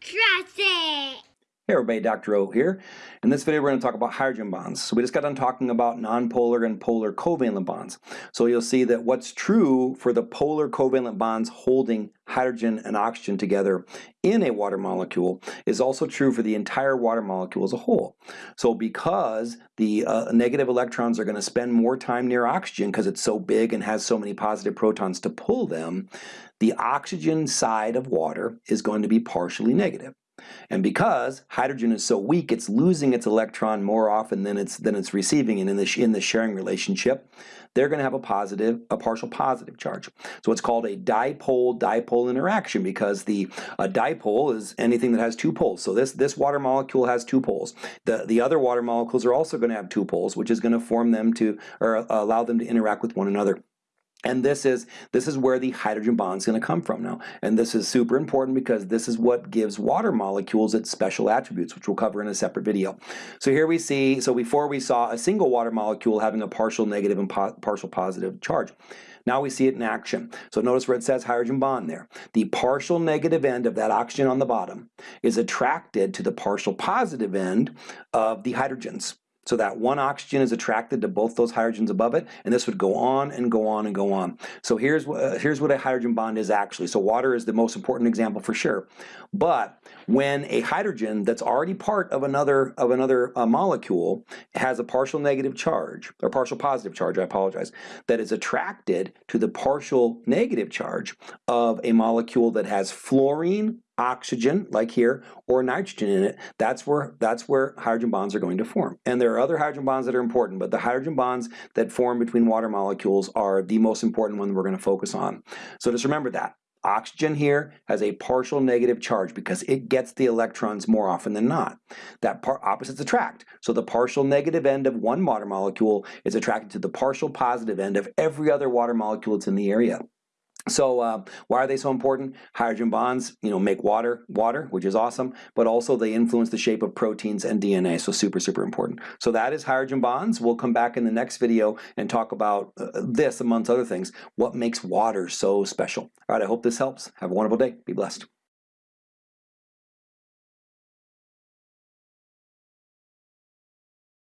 Trust it. Hey everybody, Dr. O here. In this video we're going to talk about hydrogen bonds. So we just got done talking about nonpolar and polar covalent bonds. So you'll see that what's true for the polar covalent bonds holding hydrogen and oxygen together in a water molecule is also true for the entire water molecule as a whole. So because the uh, negative electrons are going to spend more time near oxygen because it's so big and has so many positive protons to pull them, the oxygen side of water is going to be partially negative. And because hydrogen is so weak, it's losing its electron more often than it's than it's receiving. And in the in the sharing relationship, they're going to have a positive, a partial positive charge. So it's called a dipole-dipole interaction because the a dipole is anything that has two poles. So this this water molecule has two poles. The the other water molecules are also going to have two poles, which is going to form them to or uh, allow them to interact with one another. And this is, this is where the hydrogen bond is going to come from now. And this is super important because this is what gives water molecules its special attributes, which we'll cover in a separate video. So here we see, so before we saw a single water molecule having a partial negative and po partial positive charge. Now we see it in action. So notice where it says hydrogen bond there. The partial negative end of that oxygen on the bottom is attracted to the partial positive end of the hydrogens. So that one oxygen is attracted to both those hydrogens above it, and this would go on and go on and go on. So here's, uh, here's what a hydrogen bond is actually. So water is the most important example for sure. But when a hydrogen that's already part of another, of another uh, molecule has a partial negative charge, or partial positive charge, I apologize, that is attracted to the partial negative charge of a molecule that has fluorine oxygen, like here, or nitrogen in it, that's where, that's where hydrogen bonds are going to form. And there are other hydrogen bonds that are important, but the hydrogen bonds that form between water molecules are the most important one we're going to focus on. So just remember that. Oxygen here has a partial negative charge because it gets the electrons more often than not. That part opposites attract. So the partial negative end of one water molecule is attracted to the partial positive end of every other water molecule that's in the area. So uh, why are they so important? Hydrogen bonds, you know, make water, water, which is awesome, but also they influence the shape of proteins and DNA, so super, super important. So that is hydrogen bonds. We'll come back in the next video and talk about uh, this, amongst other things, what makes water so special. All right, I hope this helps. Have a wonderful day. Be blessed.